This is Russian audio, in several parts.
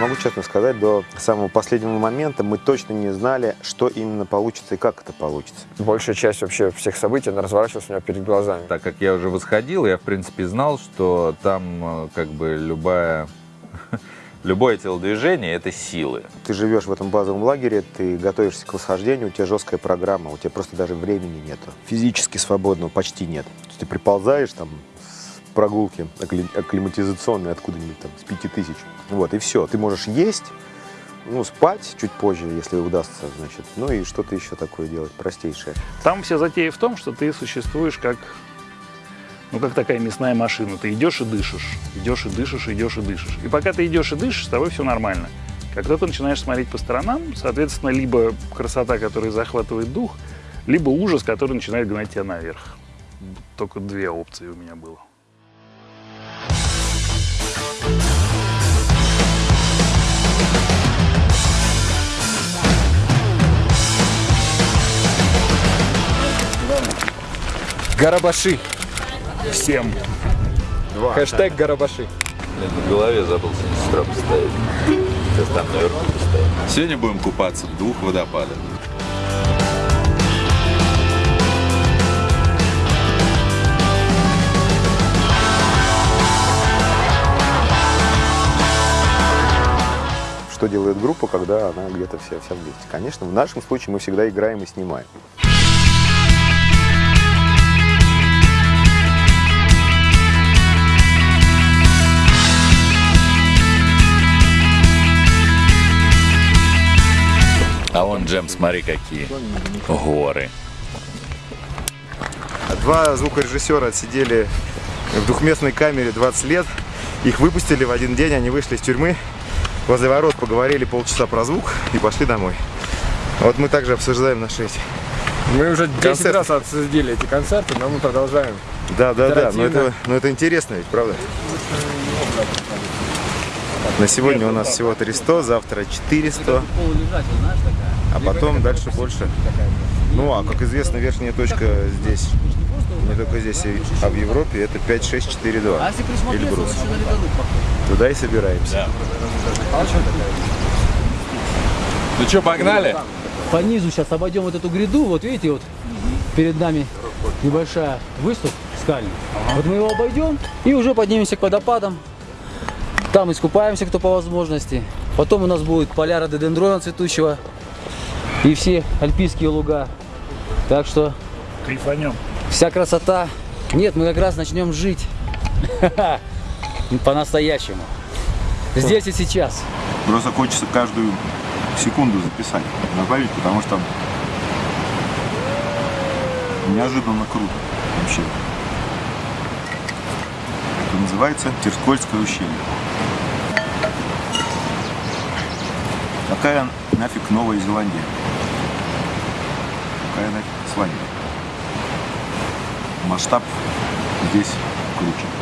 могу честно сказать, до самого последнего момента мы точно не знали, что именно получится и как это получится. Большая часть вообще всех событий, она разворачивалась у меня перед глазами. Так как я уже восходил, я, в принципе, знал, что там э, как бы любая... Любое телодвижение – это силы. Ты живешь в этом базовом лагере, ты готовишься к восхождению, у тебя жесткая программа, у тебя просто даже времени нету. Физически свободного почти нет. Ты приползаешь там прогулки акклиматизационной откуда-нибудь там с пяти тысяч. Вот, и все. Ты можешь есть, ну, спать чуть позже, если удастся, значит. Ну и что-то еще такое делать, простейшее. Там вся затея в том, что ты существуешь как, ну, как такая мясная машина. Ты идешь и дышишь, идешь и дышишь, идешь и дышишь. И пока ты идешь и дышишь, с тобой все нормально. Только ты начинаешь смотреть по сторонам, соответственно, либо красота, которая захватывает дух, либо ужас, который начинает гнать тебя наверх. Только две опции у меня было. Гарабаши. Всем. Хэштег Гарабаши. Блин, в голове забыл сестра поставить. Сейчас там наверху поставить. Сегодня будем купаться в двух водопадах. Что делает группа, когда она где-то вся, вся вместе? Конечно, в нашем случае мы всегда играем и снимаем. А вон, Джем, смотри, какие горы. Два звукорежиссера отсидели в двухместной камере 20 лет. Их выпустили в один день, они вышли из тюрьмы. Возле ворот поговорили полчаса про звук и пошли домой. Вот мы также обсуждаем наши эти. Мы уже 10 Концерт. раз обсудили эти концерты, но мы продолжаем. Да, да, да, но это, но это интересно ведь, правда? На сегодня у нас всего 300, завтра 400, а потом дальше больше. Ну, а как известно, верхняя точка здесь, не только здесь, а в Европе, это 5-6-4-2. Эльбрус. Туда и собираемся. Ну что, погнали? По низу сейчас обойдем вот эту гряду, вот видите, вот перед нами небольшая выступ скальный. Вот мы его обойдем и уже поднимемся к водопадам. Там искупаемся, кто по возможности. Потом у нас будет поля рододендрона цветущего и все альпийские луга. Так что Кайфанем. вся красота. Нет, мы как раз начнем жить по-настоящему. Здесь и сейчас. Просто хочется каждую секунду записать, добавить, потому что неожиданно круто вообще. Это называется Терскольское ущелье. Какая нафиг Новая Зеландия? Какая нафиг Исландия? Масштаб здесь круче.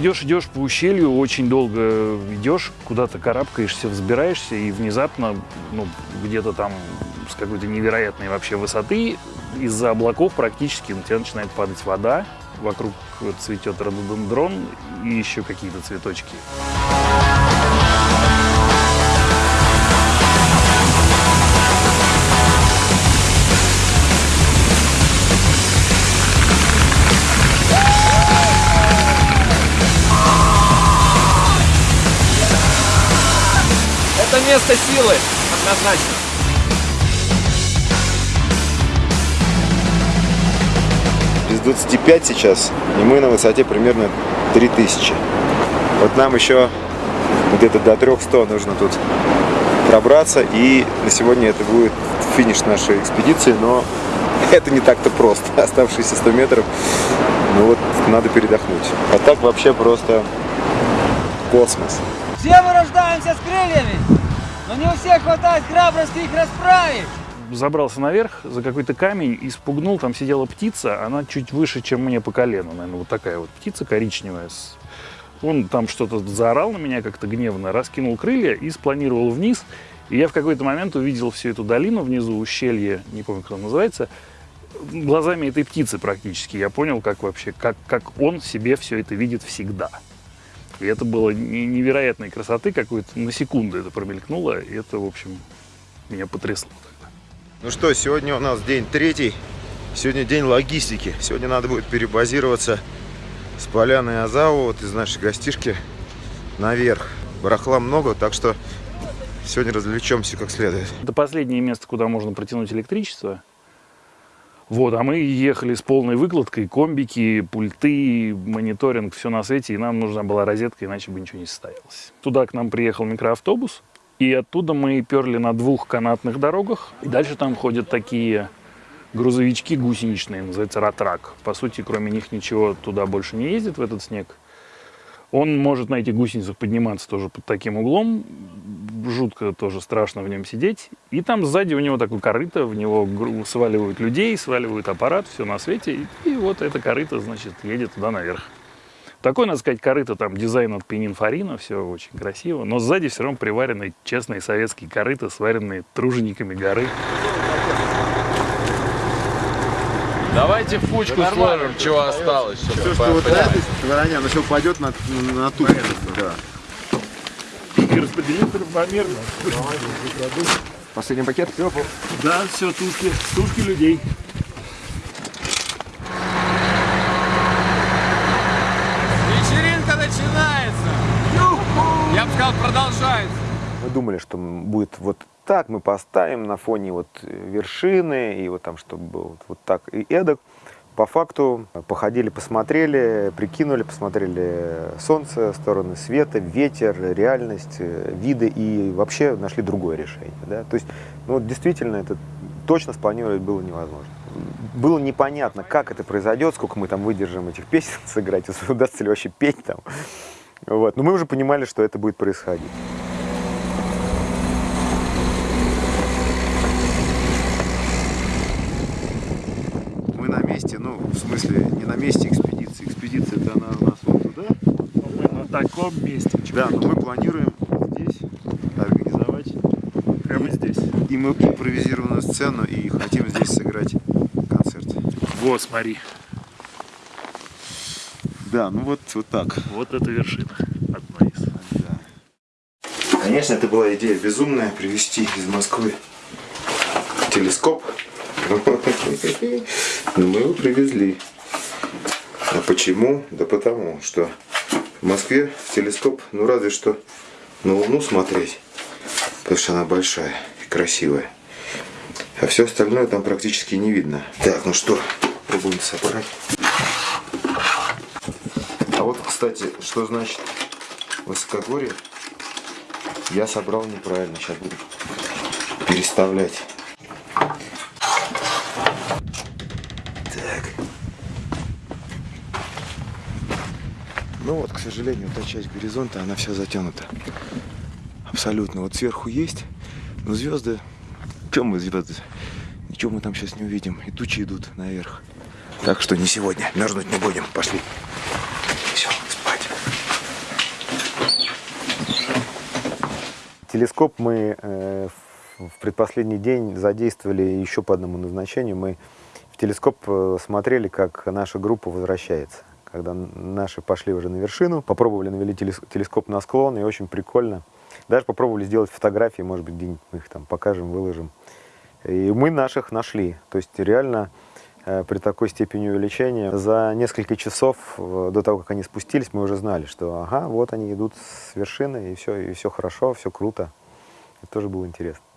Идешь, идешь по ущелью, очень долго идешь, куда-то карабкаешься, взбираешься, и внезапно, ну, где-то там с какой-то невероятной вообще высоты, из-за облаков практически на тебя начинает падать вода, вокруг цветет рододендрон и еще какие-то цветочки. Место силы, однозначно. Без 25 сейчас, и мы на высоте примерно 3000. Вот нам еще где-то до 300 нужно тут пробраться, и на сегодня это будет финиш нашей экспедиции, но это не так-то просто. Оставшиеся 100 метров, ну вот надо передохнуть. А так вообще просто космос. Все мы рождаемся с крыльями, но не у всех хватает храбрости их расправить. Забрался наверх за какой-то камень и спугнул, там сидела птица, она чуть выше, чем мне по колено, наверное, вот такая вот птица коричневая Он там что-то заорал на меня как-то гневно, раскинул крылья и спланировал вниз. И я в какой-то момент увидел всю эту долину внизу, ущелье, не помню, как оно называется, глазами этой птицы практически. Я понял, как вообще, как, как он себе все это видит всегда. И это было не- невероятной красоты какой-то, на секунду это промелькнуло, и это, в общем, меня потрясло тогда. Ну что, сегодня у нас день третий. Сегодня день логистики. Сегодня надо будет перебазироваться с поляны Азау, вот из нашей гостишки, наверх. Барахла много, так что сегодня развлечемся как следует. Это последнее место, куда можно протянуть электричество. Вот, а мы ехали с полной выкладкой, комбики, пульты, мониторинг, все на свете, и нам нужна была розетка, иначе бы ничего не состоялось. Туда к нам приехал микроавтобус, и оттуда мы перли на двух канатных дорогах. И дальше там ходят такие грузовички гусеничные, называется ратрак. По сути, кроме них ничего туда больше не ездит в этот снег. Он может на этих гусеницах подниматься тоже под таким углом. Жутко тоже страшно в нем сидеть. И там сзади у него такое корыто, в него сваливают людей, сваливают аппарат, все на свете. И, и вот это корыто, значит, едет туда наверх. Такой, надо сказать, корыто, там дизайн от Пенинфорина, все очень красиво. Но сзади все равно приварены честные советские корыта, сваренные тружениками горы. Давайте фучку сложим, чего осталось. Все, что вот на этой стороне, оно все упадет на, на ту. Да. И распределить равномерно. Последний пакет. Да, все, тушки, тушки людей. Вечеринка начинается. Я бы сказал, продолжается. Мы думали, что будет вот так, мы поставим на фоне вот вершины, и вот там, чтобы было вот, вот так и эдак. По факту походили, посмотрели, прикинули, посмотрели солнце, стороны света, ветер, реальность, э, виды и вообще нашли другое решение. Да? То есть, ну, действительно, это точно спланировать было невозможно. Было непонятно, как это произойдет, сколько мы там выдержим этих песен сыграть, удастся ли вообще петь там. Вот. Но мы уже понимали, что это будет происходить. Мы на месте, ну, в смысле, не на месте экспедиции. Экспедиция-то она у нас вот туда. Мы на таком месте. Да, но мы планируем здесь организовать Прямо здесь. и мы импровизированную сцену и хотим здесь сыграть концерт. Вот, смотри. Да, ну вот, вот так. Вот это вершина. Одна из. Конечно, это была идея безумная привезти из Москвы телескоп. Но мы его привезли. А почему? Да потому, что в Москве телескоп, ну разве что на Луну смотреть, потому что она большая и красивая. А все остальное там практически не видно. Так, ну что, пробуем собрать. А вот, кстати, что значит высокогорье? Я собрал неправильно, сейчас буду переставлять. Ну вот, к сожалению, та часть горизонта, она вся затянута. Абсолютно. Вот сверху есть, но звезды... Чем мы звезды? Ничего мы там сейчас не увидим. И тучи идут наверх. Так что не сегодня. Мерзнуть не будем. Пошли. Все, спать. Телескоп мы э, в предпоследний день задействовали еще по одному назначению. Мы в телескоп э, смотрели, как наша группа возвращается. Когда наши пошли уже на вершину, попробовали навели телес- телескоп на склон, и очень прикольно. Даже попробовали сделать фотографии, может быть, где-нибудь мы их там покажем, выложим. И мы наших нашли. То есть реально э, при такой степени увеличения за несколько часов э, до того, как они спустились, мы уже знали, что ага, вот они идут с вершины, и все, и все хорошо, все круто. Это тоже было интересно.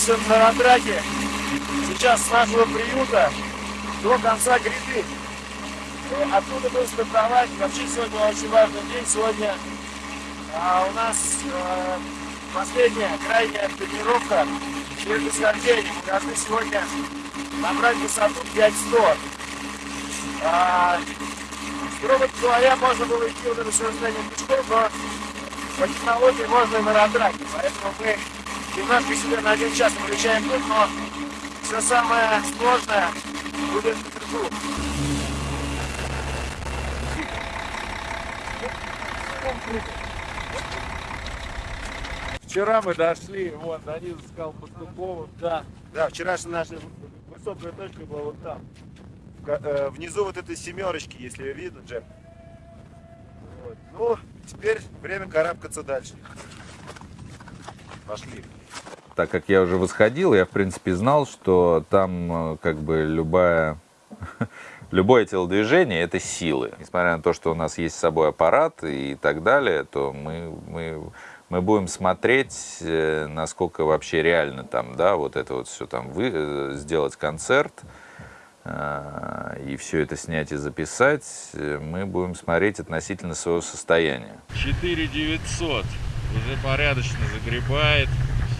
Двигаемся на ратраке. Сейчас с нашего приюта до конца гряды. Ну, Оттуда будем стартовать. Вообще сегодня очень важный день. Сегодня а, у нас э, последняя, крайняя тренировка перед восхождением. Мы должны сегодня набрать высоту 5100. А, грубо говоря, можно было идти вот это расстояние пешком, но по технологии можно и на ратраке. Поэтому мы Немножко себе на один час включаем тут, но все самое сложное будет вверху. Вчера мы дошли вот до низа скал Пастухова. Да. Да, вчерашняя наша высокая точка была вот там. Э, Внизу вот этой семерочки, если ее видно, Джем. Вот. Ну, теперь время карабкаться дальше. Пошли. Так как я уже восходил, я, в принципе, знал, что там э, как бы любая, любое телодвижение – это силы. Несмотря на то, что у нас есть с собой аппарат и так далее, то мы, мы, мы будем смотреть, э, насколько вообще реально там, да, вот это вот все там, вы, э, сделать концерт, и все это снять и записать, мы будем смотреть относительно своего состояния. 4900. Уже порядочно загребает.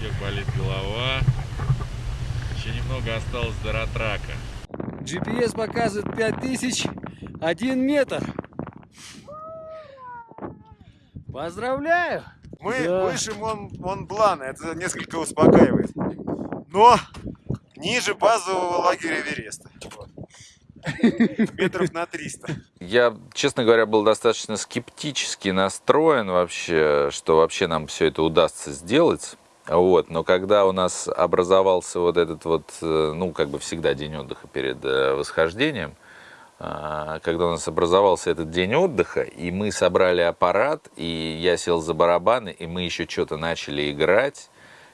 Всех болит голова. Еще немного осталось до ратрака. GPS показывает 5001 метр. Поздравляю! Мы Да. выше Мон, Монблана, это несколько успокаивает. Но ниже базового лагеря Эвереста. Вот. Метров на 300. Я, честно говоря, был достаточно скептически настроен вообще, что вообще нам все это удастся сделать. Вот. Но когда у нас образовался вот этот вот, э, ну, как бы всегда день отдыха перед э, восхождением, а, когда у нас образовался этот день отдыха, и мы собрали аппарат, и я сел за барабаны, и мы еще что-то начали играть,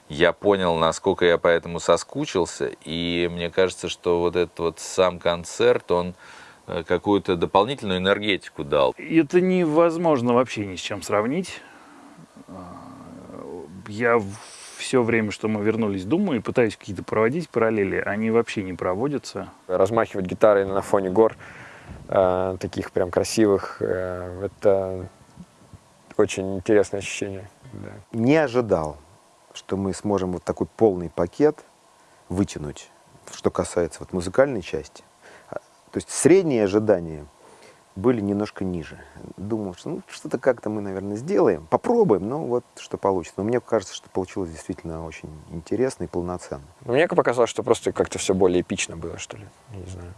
я понял, насколько я по этому соскучился, и мне кажется, что вот этот вот сам концерт, он э, какую-то дополнительную энергетику дал. Это невозможно вообще ни с чем сравнить. Я все время, что мы вернулись, думаю, и пытаюсь какие-то проводить параллели. Они вообще не проводятся. размахивать гитарой на фоне гор, э, таких прям красивых, э, это очень интересное ощущение. да. Не ожидал, что мы сможем вот такой полный пакет вытянуть, что касается вот музыкальной части. То есть средние ожидания были немножко ниже. Думал, что ну, что-то как-то мы, наверное, сделаем, попробуем, но вот что получится. Но мне кажется, что получилось действительно очень интересно и полноценно. Но мне показалось, что просто как-то все более эпично было, что ли. Я не знаю.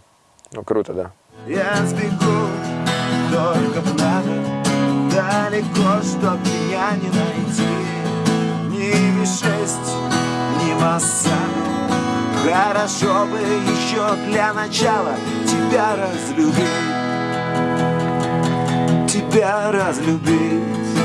Ну, круто, да. Я сбегу, только б надо Далеко, чтоб меня не найти Ни Ви-6, ни Массан Хорошо бы еще для начала Тебя разлюбить Тебя разлюбить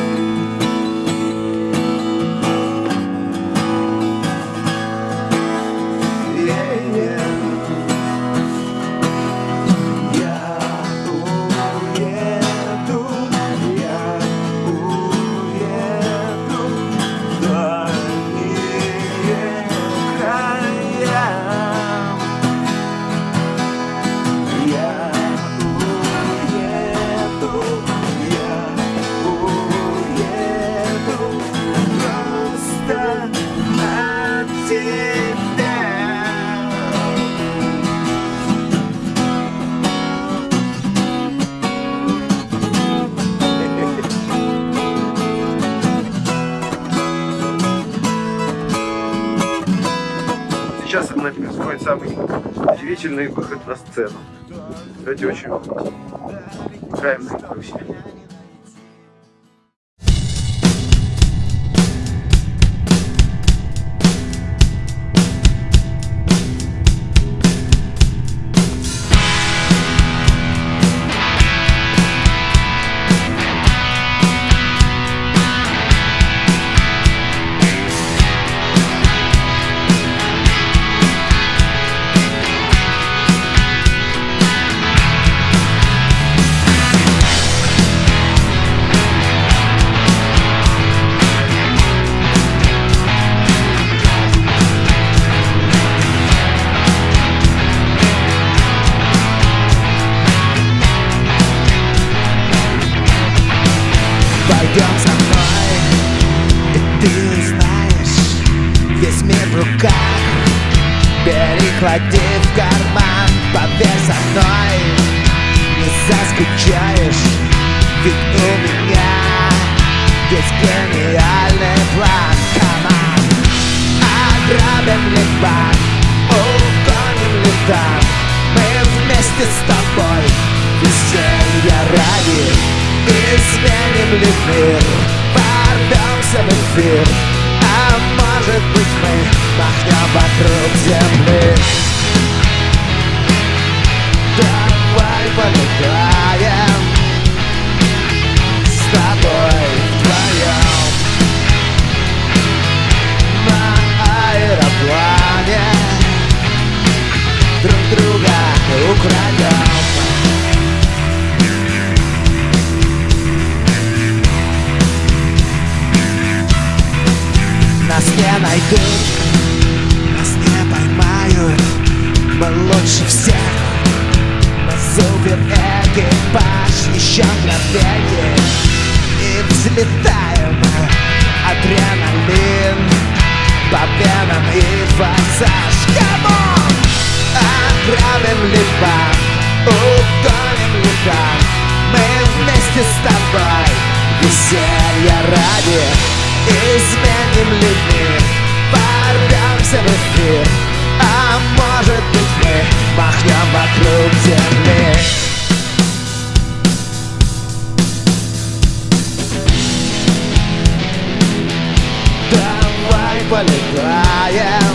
Нами происходит самый удивительный выход на сцену. Кстати, очень играем заскучаешь, ведь у меня Есть гениальный план, on. Ограбим ли банк, угоним ли танк Мы вместе с тобой веселья ради Изменим ли мир, порвемся в эфир А может быть мы махнем вокруг земли С тобой вдвоем. На аэроплане друг друга украдем Нас не найдут, нас не поймают Мы лучше всех супер экипаж Еще мгновенье И взлетаем Адреналин По венам и форсаж Come on! Ограбим ли банк Угоним ли танк Мы вместе с тобой Веселья ради Изменим ли мир Порвемся в эфир А может быть мы Махнем вокруг земли? Давай полетаем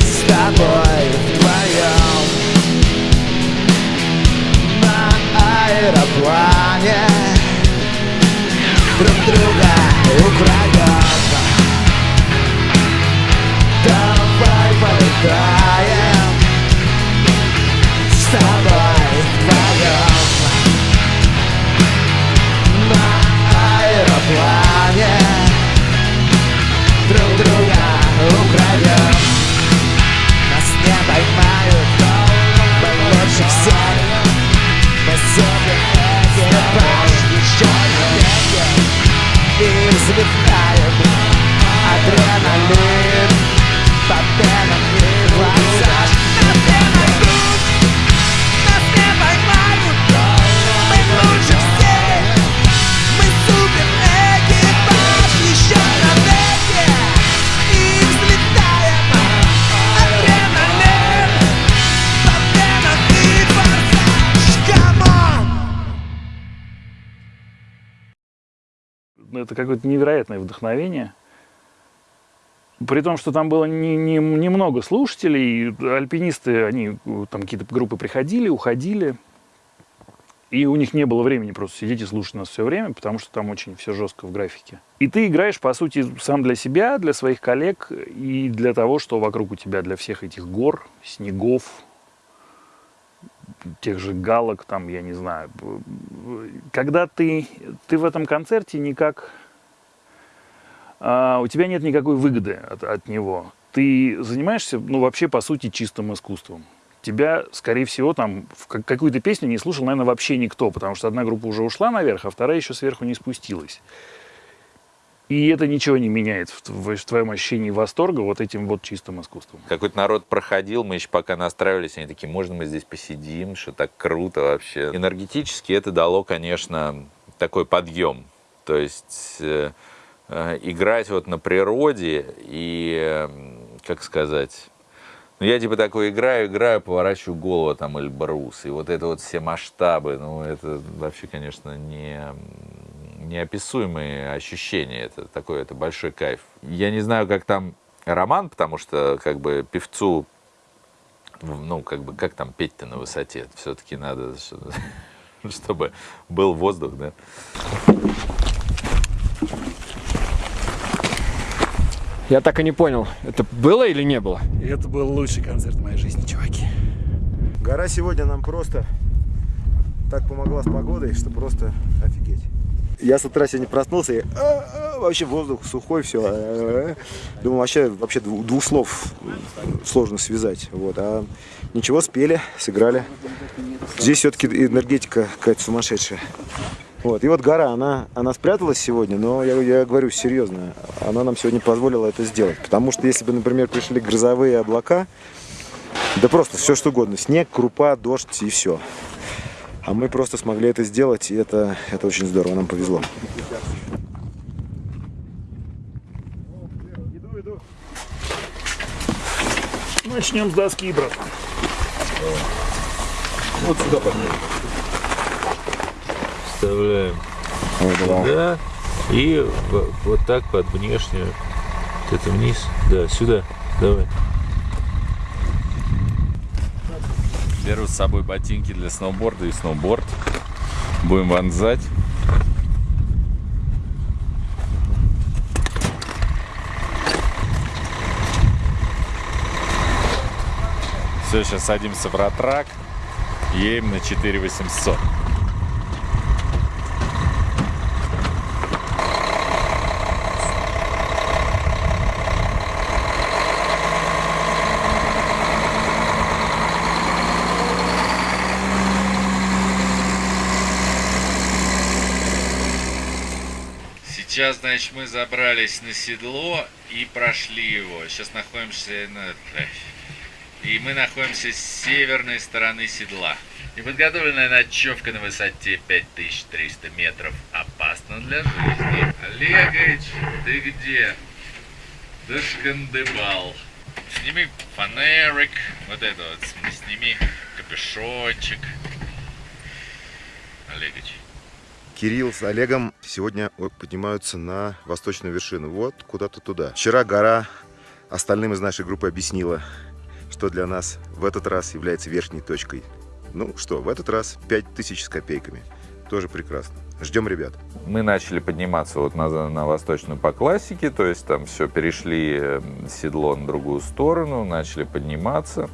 С тобой вдвоем. На аэроплане друг друга украдем Полетаем с тобой вдвоем. На аэроплане друг друга украдем это какое-то невероятное вдохновение. При том, что там было не- не- немного слушателей, альпинисты, они там какие-то группы приходили, уходили, и у них не было времени просто сидеть и слушать нас все время, потому что там очень все жестко в графике. И ты играешь, по сути, сам для себя, для своих коллег и для того, что вокруг у тебя, для всех этих гор, снегов, тех же галок, там, я не знаю. Когда ты, ты в этом концерте никак... а, у тебя нет никакой выгоды от, от него. Ты занимаешься, ну, вообще, по сути, чистым искусством. Тебя, скорее всего, там в как- какую-то песню не слушал, наверное, вообще никто, потому что одна группа уже ушла наверх, а вторая еще сверху не спустилась. И это ничего не меняет в, тв- в твоем ощущении восторга вот этим вот чистым искусством. Какой-то народ проходил, мы еще пока настраивались, они такие, можно мы здесь посидим, что так круто вообще. Энергетически это дало, конечно, такой подъем. То есть э, э, играть вот на природе и, э, как сказать, ну, я типа такой играю, играю, поворачиваю голову, там, Эльбрус, и вот это вот все масштабы, ну, это вообще, конечно, не, неописуемые ощущения, это такой, это большой кайф. Я не знаю, как там Роман, потому что, как бы, певцу, ну, как бы, как там петь-то на высоте, все-таки надо, что- чтобы был воздух, да. Я так и не понял, это было или не было? Это был лучший концерт в моей жизни, чуваки. Гора сегодня нам просто так помогла с погодой, что просто. Я с утра сегодня проснулся и а, а, вообще воздух сухой, все. Думаю, вообще, вообще дву- двух слов сложно связать. Вот. А ничего, спели, сыграли. Здесь все-таки энергетика какая-то сумасшедшая. Вот. И вот гора, она, она спряталась сегодня, но я, я говорю серьезно, она нам сегодня позволила это сделать. Потому что если бы, например, пришли грозовые облака, да просто все что угодно, снег, крупа, дождь и все. А мы просто смогли это сделать, и это, это очень здорово, нам повезло. Иду, иду. Начнем с доски, братан. Вот сюда поднимем. Вставляем сюда и вот так под внешнюю. Вот это вниз. Да, сюда. Давай. Беру с собой ботинки для сноуборда и сноуборд. Будем вонзать. Все, сейчас садимся в ратрак. Едем на 4800. Сейчас, значит, мы забрались на седло и прошли его. Сейчас находимся на... И мы находимся с северной стороны седла. Неподготовленная ночевка на высоте 5300 метров. Опасно для жизни. Олегович, ты где? Дошкандыбал. Сними фонарик. Вот это вот. Сними капюшончик. Олегович. Кирилл с Олегом сегодня поднимаются на восточную вершину. Вот куда-то туда. Вчера гора остальным из нашей группы объяснила, что для нас в этот раз является верхней точкой. Ну что, в этот раз 5000 с копейками. Тоже прекрасно. Ждем ребят. Мы начали подниматься вот на, на восточную по классике, то есть там все, перешли э, седло на другую сторону, начали подниматься.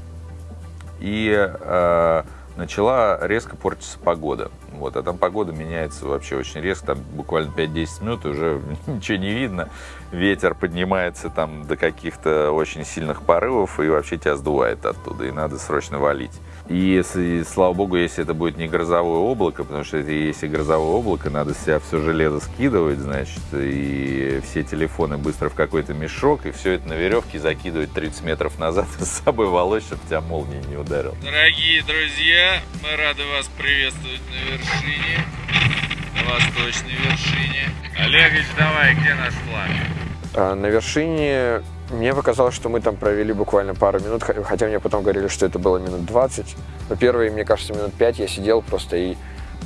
И э, начала резко портиться погода. Вот, а там погода меняется вообще очень резко, там буквально 5-10 минут и уже ничего не видно. Ветер поднимается там до каких-то очень сильных порывов и вообще тебя сдувает оттуда, и надо срочно валить. И если, слава богу, если это будет не грозовое облако, потому что если грозовое облако, надо с себя все железо скидывать, значит, и все телефоны быстро в какой-то мешок, и все это на веревке закидывать 30 метров назад и с собой волочь, чтобы тебя молния не ударил. Дорогие друзья, мы рады вас приветствовать на вершине, на восточной вершине. Олегович, давай, где наш флаг? А, На вершине мне показалось, что мы там провели буквально пару минут, хотя мне потом говорили, что это было минут 20. Но первые, мне кажется, минут 5 я сидел просто и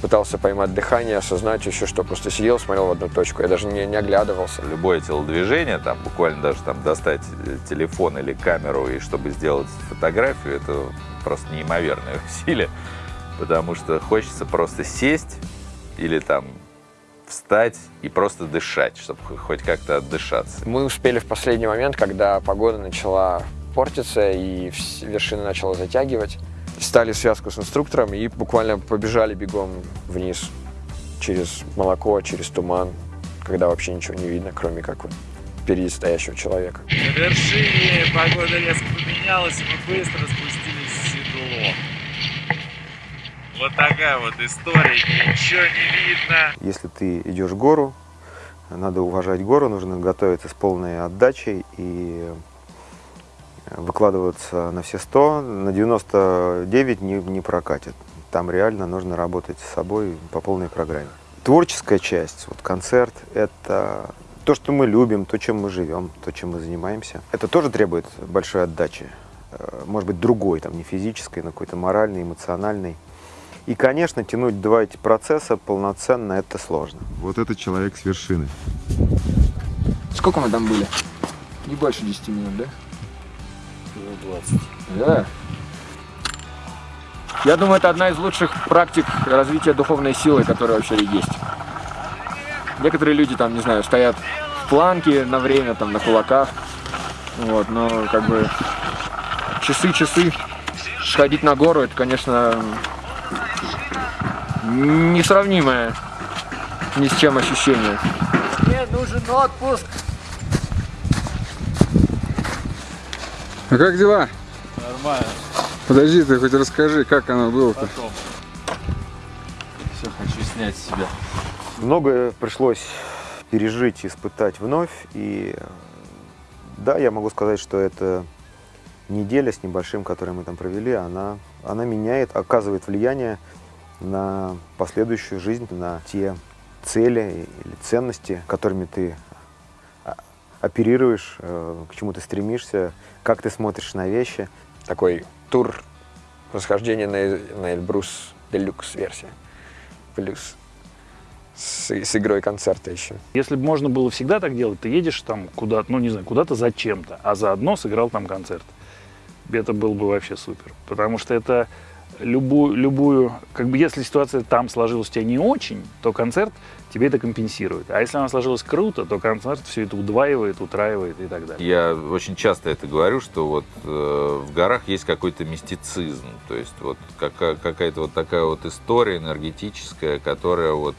пытался поймать дыхание, осознать еще что. Просто сидел, смотрел в одну точку, я даже не, не оглядывался. Любое телодвижение, там буквально даже там достать э, телефон или камеру, и чтобы сделать фотографию, это просто неимоверное усилие, потому что хочется просто сесть или там встать и просто дышать, чтобы хоть как-то отдышаться. Мы успели в последний момент, когда погода начала портиться и вершина начала затягивать. Стали связку с инструктором и буквально побежали бегом вниз через молоко, через туман, когда вообще ничего не видно, кроме как вот впереди стоящего человека. На вершине погода резко поменялась, и мы быстро спустились в седло. Вот такая вот история, ничего не видно. Если ты идешь в гору, надо уважать гору, нужно готовиться с полной отдачей и выкладываться на все 100, на 99 не, не прокатит. Там реально нужно работать с собой по полной программе. Творческая часть, вот концерт, это то, что мы любим, то, чем мы живем, то, чем мы занимаемся. Это тоже требует большой отдачи. Э, Может быть, другой, там, не физической, но какой-то моральной, эмоциональной. И, конечно, тянуть два эти процесса полноценно это сложно. Вот этот человек с вершины. Сколько мы там были? Не больше 10 минут, да? 20. Да. Я думаю, это одна из лучших практик развития духовной силы, которая вообще есть. Некоторые люди там, не знаю, стоят в планке на время, там, на кулаках. Вот, но как бы часы-часы сходить на гору, это, конечно, несравнимое ни с чем ощущение. Мне нужен отпуск. А как дела? Нормально, Подожди, ты хоть расскажи, как оно было-то. Все, хочу снять с себя. Многое пришлось пережить, испытать вновь. И да, я могу сказать, что эта неделя с небольшим, которую мы там провели, она, она меняет, оказывает влияние на последующую жизнь, на те цели или ценности, которыми ты а, оперируешь, э, к чему ты стремишься, как ты смотришь на вещи. Такой тур расхождения на, на Эльбрус Deluxe версия. Плюс с, с игрой концерта еще. Если бы можно было всегда так делать, ты едешь там куда-то, ну не знаю, куда-то зачем-то, а заодно сыграл там концерт. Это было бы вообще супер. Потому что это любую, любую, как бы если ситуация там сложилась у тебя не очень, то концерт тебе это компенсирует. А если она сложилась круто, то концерт все это удваивает, утраивает и так далее. Я очень часто это говорю, что вот э, в горах есть какой-то мистицизм, то есть вот какая- какая-то вот такая вот история энергетическая, которая вот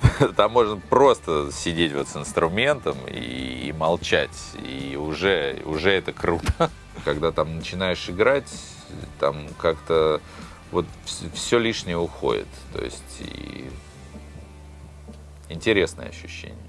там можно просто сидеть вот с инструментом и, и молчать, и уже, уже это круто. Когда там начинаешь играть, там как-то вот все лишнее уходит, то есть и интересное ощущение.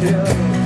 Yeah.